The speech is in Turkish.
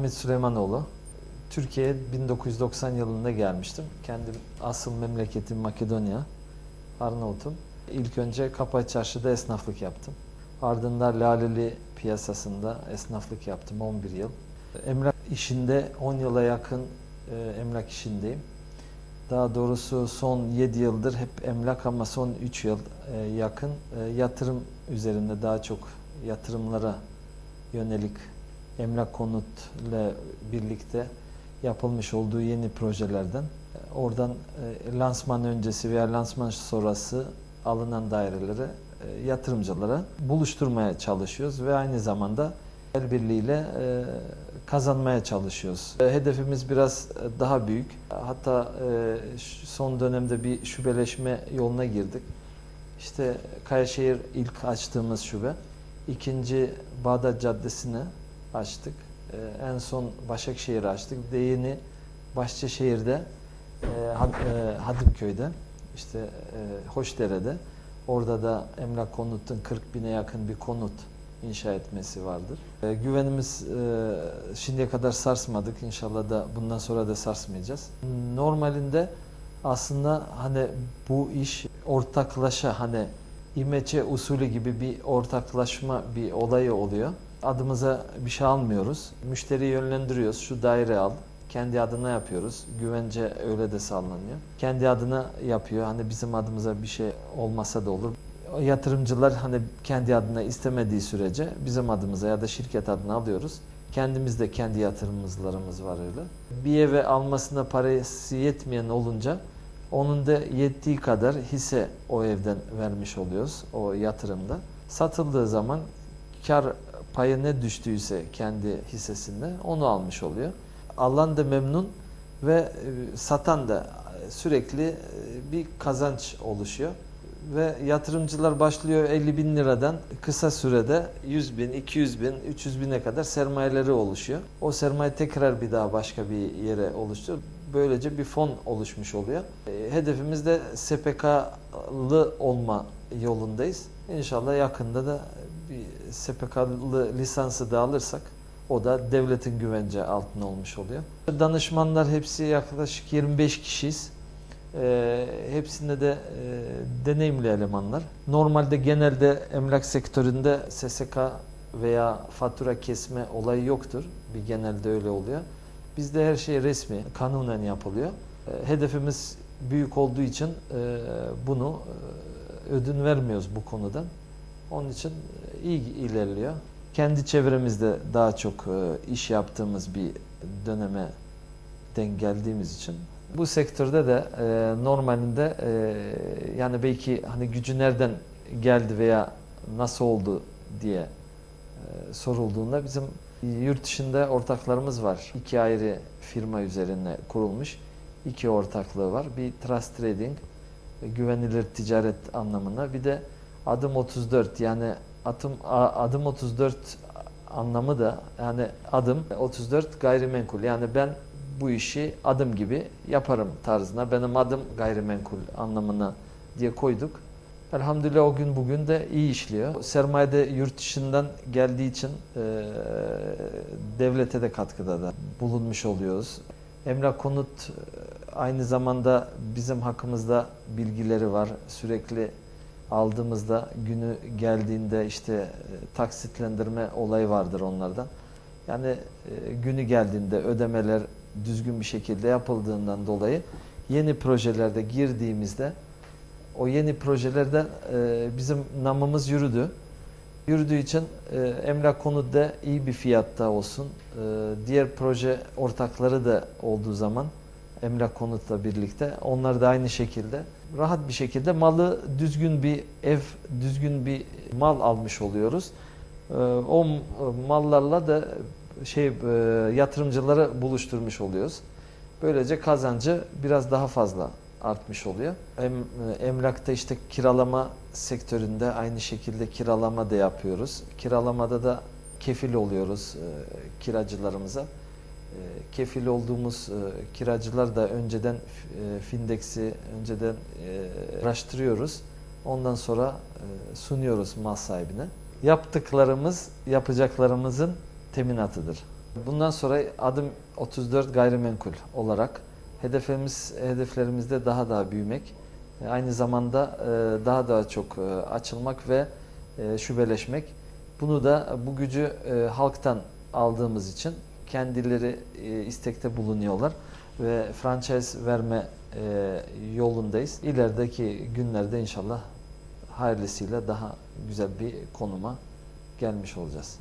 Hamit Süleymanoğlu. Türkiye'ye 1990 yılında gelmiştim. Kendim asıl memleketim Makedonya, Arnavut'um. İlk önce Kapay Çarşı'da esnaflık yaptım. Ardından Laleli piyasasında esnaflık yaptım 11 yıl. Emlak işinde 10 yıla yakın e, emlak işindeyim. Daha doğrusu son 7 yıldır hep emlak ama son 3 yıl e, yakın e, yatırım üzerinde daha çok yatırımlara yönelik emlak konutla birlikte yapılmış olduğu yeni projelerden e, oradan e, lansman öncesi veya lansman sonrası alınan daireleri e, yatırımcılara buluşturmaya çalışıyoruz ve aynı zamanda el birliğiyle kazanmaya çalışıyoruz. Hedefimiz biraz daha büyük. Hatta son dönemde bir şubeleşme yoluna girdik. İşte Kayaşehir ilk açtığımız şube. İkinci Bağdat Caddesi'ni açtık. E, En son Başakşehir'i açtık. De yeni Bahçeşehir'de, e, Had- e, Hadimköy'de, işte e, Hoşdere'de. Orada da emlak konutun 40 bine yakın bir konut inşa etmesi vardır. E, güvenimiz e, şimdiye kadar sarsmadık. İnşallah da bundan sonra da sarsmayacağız. Normalinde aslında hani bu iş ortaklaşa hani İmeçe usulü gibi bir ortaklaşma bir olayı oluyor. Adımıza bir şey almıyoruz. Müşteriyi yönlendiriyoruz. Şu daire al. Kendi adına yapıyoruz. Güvence öyle de sağlanıyor. Kendi adına yapıyor. Hani bizim adımıza bir şey olmasa da olur. Yatırımcılar hani kendi adına istemediği sürece bizim adımıza ya da şirket adına alıyoruz. Kendimiz de kendi yatırımcılarımız var öyle. Bir eve almasına parası yetmeyen olunca onun da yettiği kadar hisse o evden vermiş oluyoruz o yatırımda. Satıldığı zaman kar payı ne düştüyse kendi hissesinde onu almış oluyor. Alan da memnun ve e, satan da sürekli e, bir kazanç oluşuyor. Ve yatırımcılar başlıyor 50 bin liradan kısa sürede 100 bin, 200 bin, 300 bine kadar sermayeleri oluşuyor. O sermaye tekrar bir daha başka bir yere oluşturuyor. Böylece bir fon oluşmuş oluyor. E, Hedefimiz de SPK'lı olma yolundayız. İnşallah yakında da bir SPK'lı lisansı da alırsak o da devletin güvence altında olmuş oluyor. Danışmanlar hepsi yaklaşık 25 kişiyiz. E, hepsinde de e, deneyimli elemanlar. Normalde genelde emlak sektöründe SSK veya fatura kesme olayı yoktur. Bir genelde öyle oluyor. Bizde her şey resmi, kanunen yapılıyor. E, hedefimiz büyük olduğu için e, bunu e, ödün vermiyoruz bu konudan. Onun için iyi ilerliyor. Kendi çevremizde daha çok e, iş yaptığımız bir döneme denk geldiğimiz için bu sektörde de e, normalinde e, yani belki hani gücü nereden geldi veya nasıl oldu diye sorulduğunda bizim yurt dışında ortaklarımız var. İki ayrı firma üzerine kurulmuş iki ortaklığı var. Bir Trust Trading, güvenilir ticaret anlamına. Bir de Adım 34 yani adım, a- adım 34 anlamı da yani adım 34 gayrimenkul. Yani ben bu işi adım gibi yaparım tarzına. Benim adım gayrimenkul anlamına diye koyduk. Elhamdülillah o gün bugün de iyi işliyor. Sermaye de yurt dışından geldiği için e, devlete de katkıda da bulunmuş oluyoruz. Emlak konut e, aynı zamanda bizim hakkımızda bilgileri var. Sürekli aldığımızda günü geldiğinde işte e, taksitlendirme olayı vardır onlardan. Yani e, günü geldiğinde ödemeler düzgün bir şekilde yapıldığından dolayı yeni projelerde girdiğimizde o yeni projelerde e, bizim namımız yürüdü. Yürüdüğü için emlak konuda iyi bir fiyatta olsun. Diğer proje ortakları da olduğu zaman emlak konutla birlikte onlar da aynı şekilde rahat bir şekilde malı düzgün bir ev, düzgün bir mal almış oluyoruz. E, o mallarla da şey e, yatırımcıları buluşturmuş oluyoruz. Böylece kazancı biraz daha fazla artmış oluyor. Em, emlakta işte kiralama sektöründe aynı şekilde kiralama da yapıyoruz. Kiralamada da kefil oluyoruz e, kiracılarımıza. E, kefil olduğumuz e, kiracılar da önceden e, Findex'i önceden e, araştırıyoruz. Ondan sonra sunuyoruz mal sahibine. Yaptıklarımız yapacaklarımızın teminatıdır. Bundan sonra adım 34 gayrimenkul olarak hedeflerimiz hedeflerimizde daha da büyümek, aynı zamanda daha daha çok açılmak ve şubeleşmek. Bunu da bu gücü halktan aldığımız için kendileri e, istekte bulunuyorlar ve franchise verme e, yolundayız. İlerideki günlerde inşallah hayırlısıyla daha güzel bir konuma gelmiş olacağız.